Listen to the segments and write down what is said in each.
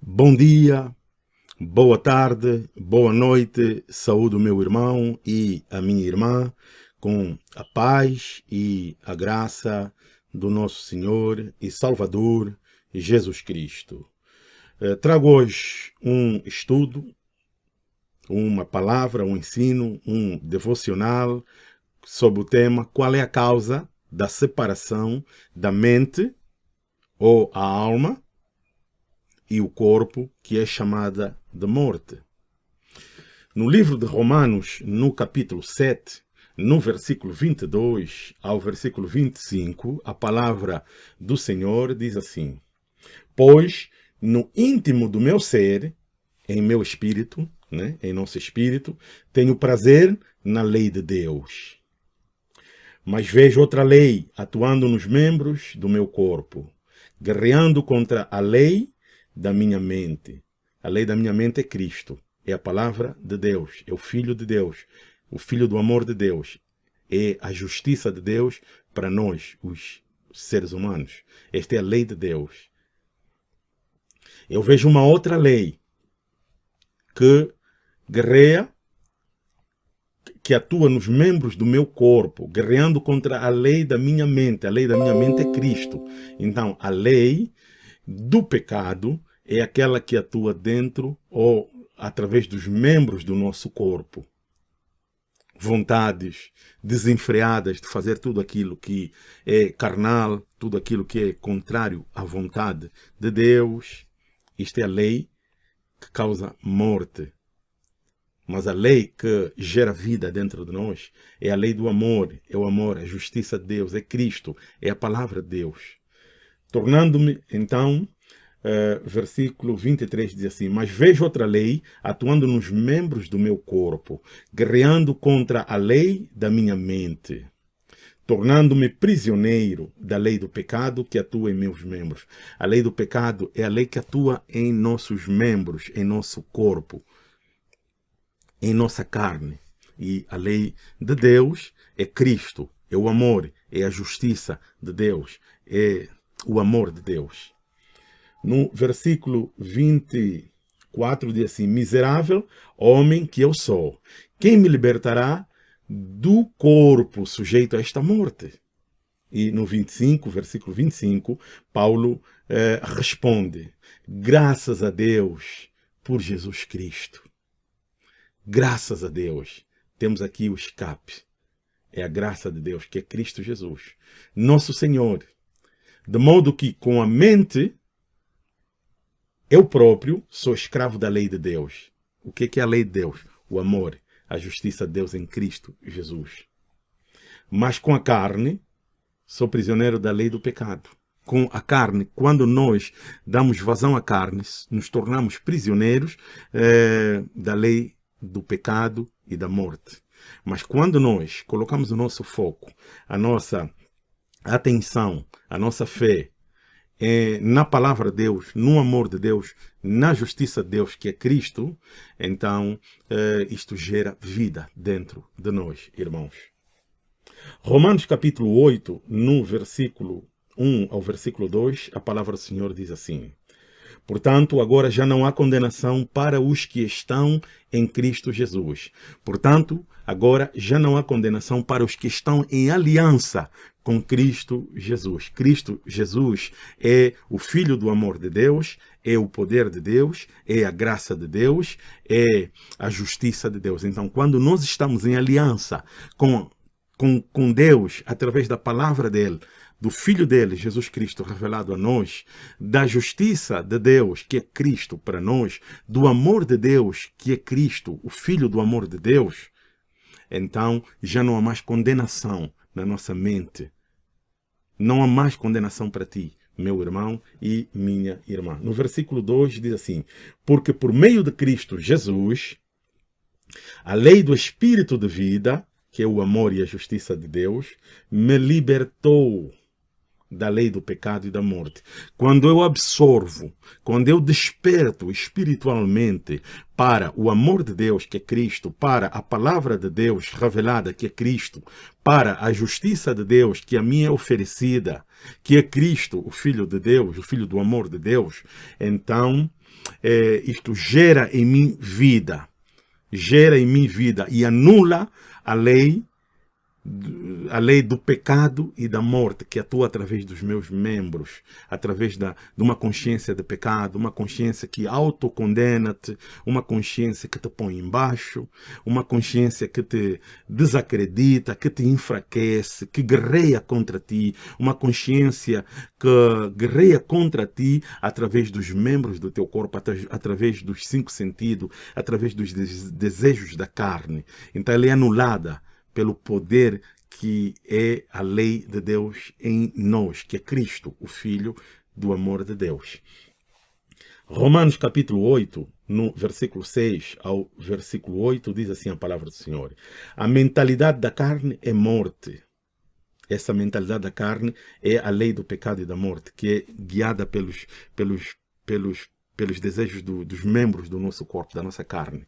Bom dia, boa tarde, boa noite, saúde o meu irmão e a minha irmã, com a paz e a graça do nosso Senhor e Salvador Jesus Cristo. Eh, trago hoje um estudo, uma palavra, um ensino, um devocional sobre o tema qual é a causa da separação da mente ou a alma e o corpo, que é chamada de morte. No livro de Romanos, no capítulo 7, no versículo 22 ao versículo 25, a palavra do Senhor diz assim, Pois no íntimo do meu ser, em meu espírito, né, em nosso espírito, tenho prazer na lei de Deus. Mas vejo outra lei atuando nos membros do meu corpo, guerreando contra a lei da minha mente. A lei da minha mente é Cristo, é a palavra de Deus, é o Filho de Deus, o Filho do amor de Deus, é a justiça de Deus para nós, os seres humanos. Esta é a lei de Deus. Eu vejo uma outra lei que guerreia, que atua nos membros do meu corpo, guerreando contra a lei da minha mente. A lei da minha mente é Cristo. Então, a lei do pecado é aquela que atua dentro ou através dos membros do nosso corpo. Vontades desenfreadas de fazer tudo aquilo que é carnal, tudo aquilo que é contrário à vontade de Deus. Isto é a lei que causa morte. Mas a lei que gera vida dentro de nós é a lei do amor, é o amor, é a justiça de Deus, é Cristo, é a palavra de Deus. Tornando-me, então, Uh, versículo 23 diz assim, Mas vejo outra lei atuando nos membros do meu corpo, guerreando contra a lei da minha mente, tornando-me prisioneiro da lei do pecado que atua em meus membros. A lei do pecado é a lei que atua em nossos membros, em nosso corpo, em nossa carne. E a lei de Deus é Cristo, é o amor, é a justiça de Deus, é o amor de Deus no versículo 24 diz assim, miserável homem que eu sou, quem me libertará do corpo sujeito a esta morte? E no 25, versículo 25, Paulo eh, responde, graças a Deus por Jesus Cristo. Graças a Deus, temos aqui o escape. É a graça de Deus, que é Cristo Jesus, nosso Senhor. De modo que com a mente eu próprio sou escravo da lei de Deus. O que é a lei de Deus? O amor, a justiça de Deus em Cristo Jesus. Mas com a carne, sou prisioneiro da lei do pecado. Com a carne, quando nós damos vazão à carne, nos tornamos prisioneiros eh, da lei do pecado e da morte. Mas quando nós colocamos o nosso foco, a nossa atenção, a nossa fé é, na palavra de Deus, no amor de Deus, na justiça de Deus, que é Cristo, então é, isto gera vida dentro de nós, irmãos. Romanos capítulo 8, no versículo 1 ao versículo 2, a palavra do Senhor diz assim, Portanto, agora já não há condenação para os que estão em Cristo Jesus. Portanto, agora já não há condenação para os que estão em aliança com Cristo Jesus. Cristo Jesus é o Filho do amor de Deus, é o poder de Deus, é a graça de Deus, é a justiça de Deus. Então, quando nós estamos em aliança com, com, com Deus, através da palavra dele, do Filho dele, Jesus Cristo, revelado a nós, da justiça de Deus, que é Cristo para nós, do amor de Deus, que é Cristo, o Filho do amor de Deus, então já não há mais condenação na nossa mente. Não há mais condenação para ti, meu irmão e minha irmã. No versículo 2 diz assim, Porque por meio de Cristo Jesus, a lei do Espírito de vida, que é o amor e a justiça de Deus, me libertou da lei do pecado e da morte. Quando eu absorvo, quando eu desperto espiritualmente para o amor de Deus, que é Cristo, para a palavra de Deus revelada, que é Cristo, para a justiça de Deus, que a mim é oferecida, que é Cristo, o Filho de Deus, o Filho do amor de Deus, então é, isto gera em mim vida, gera em mim vida e anula a lei a lei do pecado e da morte que atua através dos meus membros, através da, de uma consciência de pecado, uma consciência que autocondena-te, uma consciência que te põe embaixo, uma consciência que te desacredita, que te enfraquece, que guerreia contra ti, uma consciência que guerreia contra ti através dos membros do teu corpo, através dos cinco sentidos, através dos desejos da carne. Então ela é anulada pelo poder que é a lei de Deus em nós, que é Cristo, o Filho do amor de Deus. Romanos capítulo 8, no versículo 6 ao versículo 8, diz assim a palavra do Senhor. A mentalidade da carne é morte. Essa mentalidade da carne é a lei do pecado e da morte, que é guiada pelos, pelos, pelos, pelos desejos do, dos membros do nosso corpo, da nossa carne.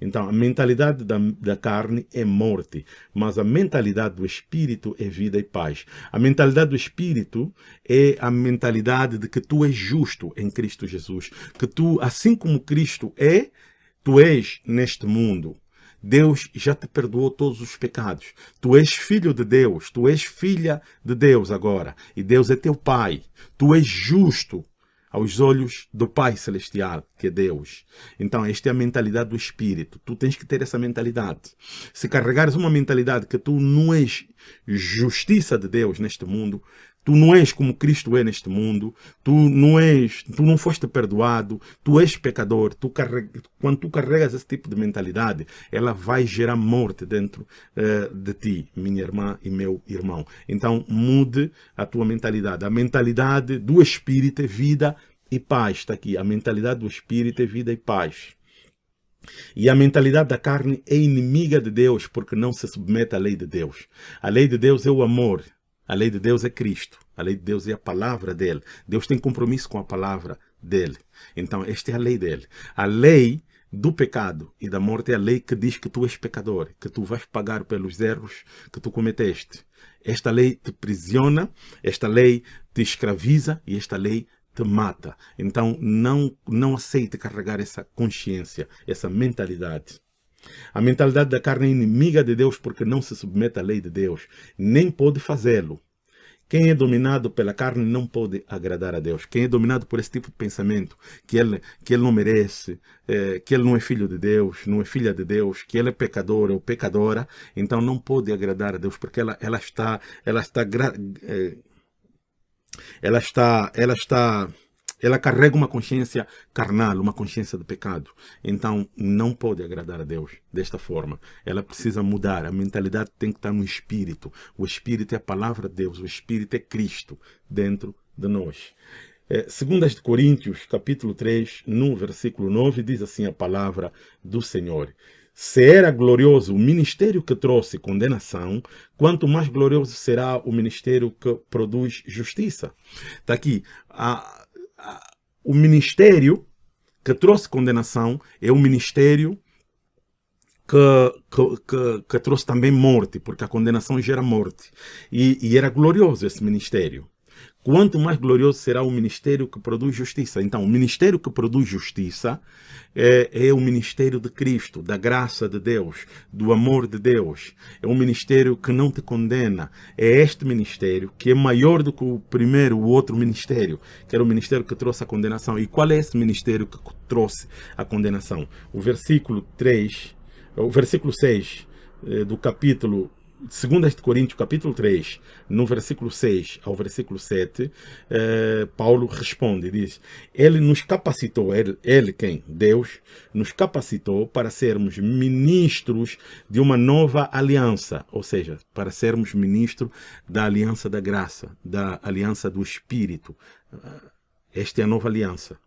Então, a mentalidade da, da, carne é morte, mas a mentalidade do espírito é vida e paz. A mentalidade do espírito é a mentalidade de que tu és justo em Cristo Jesus, que tu, assim como Cristo é, tu és neste mundo. Deus já te perdoou todos os pecados. Tu és filho de Deus, tu és filha de Deus agora, e Deus é teu pai. Tu és justo aos olhos do Pai Celestial, que é Deus. Então, esta é a mentalidade do Espírito. Tu tens que ter essa mentalidade. Se carregares uma mentalidade que tu não és justiça de Deus neste mundo, Tu não és como Cristo é neste mundo. Tu não és, tu não foste perdoado. Tu és pecador. Tu carrega, quando tu carregas esse tipo de mentalidade, ela vai gerar morte dentro uh, de ti, minha irmã e meu irmão. Então mude a tua mentalidade. A mentalidade do Espírito é vida e paz. Está aqui. A mentalidade do Espírito é vida e paz. E a mentalidade da carne é inimiga de Deus porque não se submete à lei de Deus. A lei de Deus é o amor. A lei de Deus é Cristo. A lei de Deus é a palavra dele. Deus tem compromisso com a palavra dele. Então, esta é a lei dele. A lei do pecado e da morte é a lei que diz que tu és pecador, que tu vais pagar pelos erros que tu cometeste. Esta lei te prisiona, esta lei te escraviza e esta lei te mata. Então, não, não aceite carregar essa consciência, essa mentalidade. A mentalidade da carne é inimiga de Deus porque não se submete à lei de Deus, nem pode fazê-lo. Quem é dominado pela carne não pode agradar a Deus. Quem é dominado por esse tipo de pensamento, que ele, que ele não merece, é, que ele não é filho de Deus, não é filha de Deus, que ele é pecador ou pecadora, então não pode agradar a Deus, porque ela, ela está, ela está, é, ela está, ela está ela carrega uma consciência carnal, uma consciência de pecado. Então, não pode agradar a Deus desta forma. Ela precisa mudar. A mentalidade tem que estar no Espírito. O Espírito é a palavra de Deus. O Espírito é Cristo dentro de nós. É, segundas de Coríntios, capítulo 3, no versículo 9, diz assim a palavra do Senhor. Se era glorioso o ministério que trouxe condenação, quanto mais glorioso será o ministério que produz justiça. Está aqui. A, o ministério que trouxe condenação é o ministério que, que, que, que, trouxe também morte, porque a condenação gera morte. E, e era glorioso esse ministério. Quanto mais glorioso será o ministério que produz justiça. Então, o ministério que produz justiça é, é, o ministério de Cristo, da graça de Deus, do amor de Deus. É um ministério que não te condena. É este ministério que é maior do que o primeiro, o outro ministério, que era o ministério que trouxe a condenação. E qual é esse ministério que trouxe a condenação? O versículo 3, o versículo 6 eh, do capítulo 2 Coríntios, capítulo 3, no versículo 6 ao versículo 7, eh, Paulo responde, diz, ele nos capacitou, ele, ele quem? Deus, nos capacitou para sermos ministros de uma nova aliança, ou seja, para sermos ministros da aliança da graça, da aliança do Espírito. Esta é a nova aliança.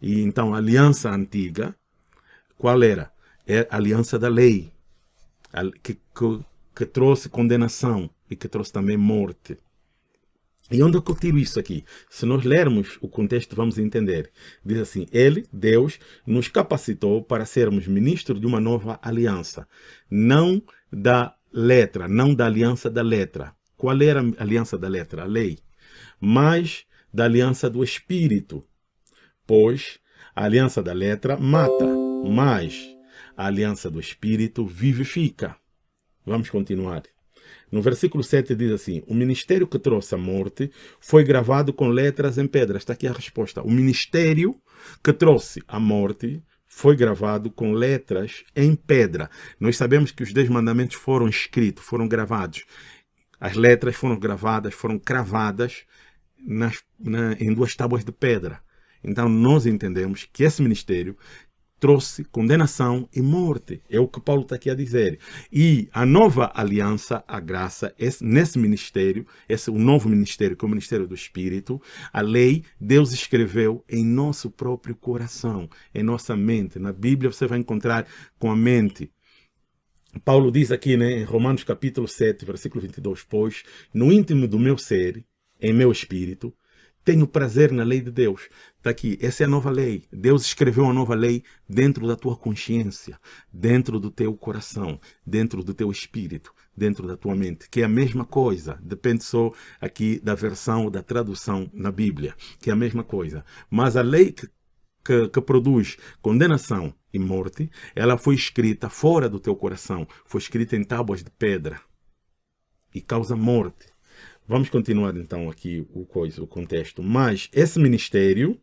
E então, a aliança antiga, qual era? É a aliança da lei, que, que que trouxe condenação e que trouxe também morte. E onde é que eu tiro isso aqui? Se nós lermos o contexto, vamos entender. Diz assim, Ele, Deus, nos capacitou para sermos ministros de uma nova aliança. Não da letra, não da aliança da letra. Qual era a aliança da letra? A lei. Mas da aliança do Espírito. Pois a aliança da letra mata, mas a aliança do Espírito vivifica. Vamos continuar. No versículo 7 diz assim, o ministério que trouxe a morte foi gravado com letras em pedra. Está aqui a resposta. O ministério que trouxe a morte foi gravado com letras em pedra. Nós sabemos que os dez mandamentos foram escritos, foram gravados. As letras foram gravadas, foram cravadas nas, na, em duas tábuas de pedra. Então nós entendemos que esse ministério trouxe condenação e morte. É o que Paulo está aqui a dizer. E a nova aliança, a graça, esse, nesse ministério, esse o novo ministério, que é o ministério do Espírito, a lei, Deus escreveu em nosso próprio coração, em nossa mente. Na Bíblia você vai encontrar com a mente. Paulo diz aqui né, em Romanos capítulo 7, versículo 22, pois no íntimo do meu ser, em meu espírito, tenho prazer na lei de Deus. Está aqui, essa é a nova lei. Deus escreveu uma nova lei dentro da tua consciência, dentro do teu coração, dentro do teu espírito, dentro da tua mente, que é a mesma coisa. Depende só aqui da versão, da tradução na Bíblia, que é a mesma coisa. Mas a lei que, que, que produz condenação e morte, ela foi escrita fora do teu coração, foi escrita em tábuas de pedra e causa morte. Vamos continuar então aqui o, coisa, o contexto. Mas esse ministério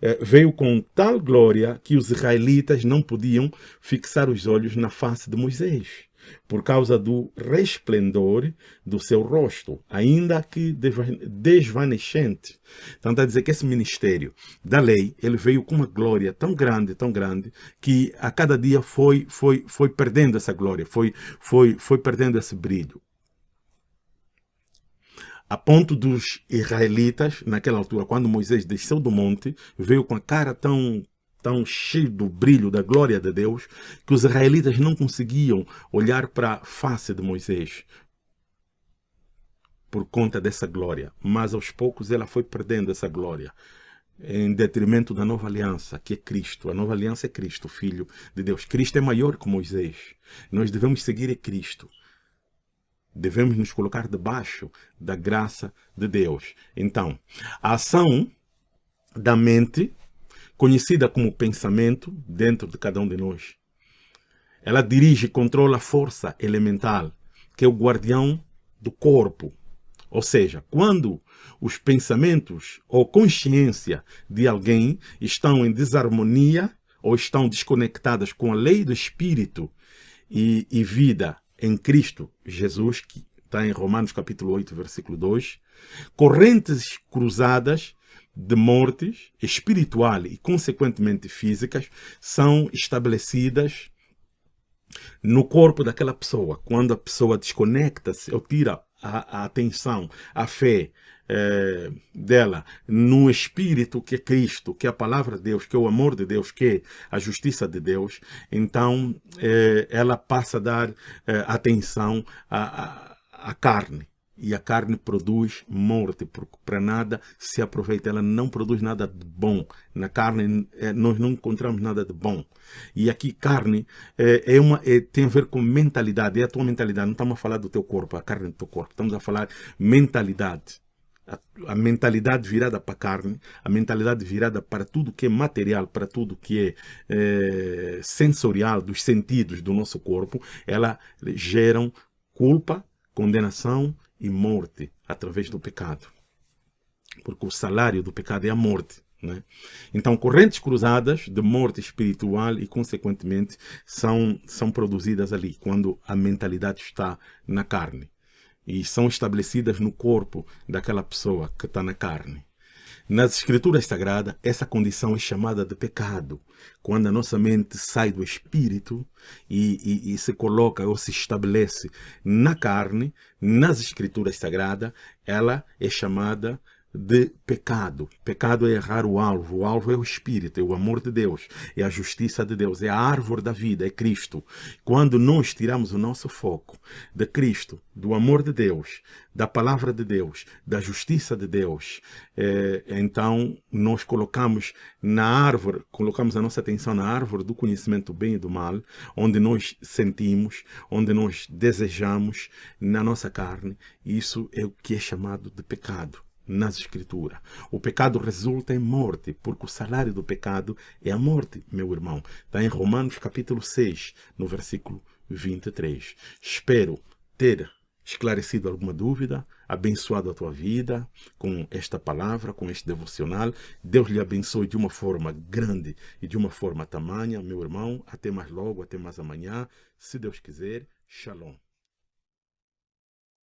eh, veio com tal glória que os israelitas não podiam fixar os olhos na face de Moisés, por causa do resplendor do seu rosto, ainda que desvanecente. Então está a dizer que esse ministério da lei, ele veio com uma glória tão grande, tão grande, que a cada dia foi, foi, foi perdendo essa glória, foi, foi, foi perdendo esse brilho a ponto dos israelitas, naquela altura, quando Moisés desceu do monte, veio com a cara tão tão cheio do brilho da glória de Deus, que os israelitas não conseguiam olhar para a face de Moisés por conta dessa glória. Mas aos poucos ela foi perdendo essa glória em detrimento da nova aliança, que é Cristo. A nova aliança é Cristo, Filho de Deus. Cristo é maior que Moisés. Nós devemos seguir a Cristo devemos nos colocar debaixo da graça de Deus. Então, a ação da mente, conhecida como pensamento, dentro de cada um de nós, ela dirige e controla a força elemental, que é o guardião do corpo. Ou seja, quando os pensamentos ou consciência de alguém estão em desarmonia ou estão desconectadas com a lei do espírito e, e vida em Cristo Jesus, que está em Romanos capítulo 8, versículo 2, correntes cruzadas de mortes espiritual e, consequentemente, físicas, são estabelecidas no corpo daquela pessoa. Quando a pessoa desconecta-se ou tira a, a atenção, a fé é, dela no Espírito que é Cristo, que é a palavra de Deus, que é o amor de Deus, que é a justiça de Deus, então é, ela passa a dar é, atenção à carne. E a carne produz morte, porque para nada se aproveita, ela não produz nada de bom. Na carne nós não encontramos nada de bom. E aqui carne é, é uma, é, tem a ver com mentalidade, é a tua mentalidade. Não estamos a falar do teu corpo, a carne do teu corpo, estamos a falar mentalidade a, a, mentalidade virada para a carne, a mentalidade virada para tudo que é material, para tudo que é, é sensorial, dos sentidos do nosso corpo, ela geram culpa, condenação e morte através do pecado. Porque o salário do pecado é a morte. Né? Então, correntes cruzadas de morte espiritual e, consequentemente, são, são produzidas ali, quando a mentalidade está na carne e são estabelecidas no corpo daquela pessoa que está na carne. Nas escrituras sagradas, essa condição é chamada de pecado. Quando a nossa mente sai do espírito e, e, e, se coloca ou se estabelece na carne, nas escrituras sagradas, ela é chamada de pecado. Pecado é errar o alvo. O alvo é o Espírito, é o amor de Deus, é a justiça de Deus, é a árvore da vida, é Cristo. Quando nós tiramos o nosso foco de Cristo, do amor de Deus, da palavra de Deus, da justiça de Deus, é, então nós colocamos na árvore, colocamos a nossa atenção na árvore do conhecimento do bem e do mal, onde nós sentimos, onde nós desejamos, na nossa carne. Isso é o que é chamado de pecado nas escrituras. O pecado resulta em morte, porque o salário do pecado é a morte, meu irmão. Está em Romanos capítulo 6, no versículo 23. Espero ter esclarecido alguma dúvida, abençoado a tua vida com esta palavra, com este devocional. Deus lhe abençoe de uma forma grande e de uma forma tamanha, meu irmão. Até mais logo, até mais amanhã, se Deus quiser. Shalom.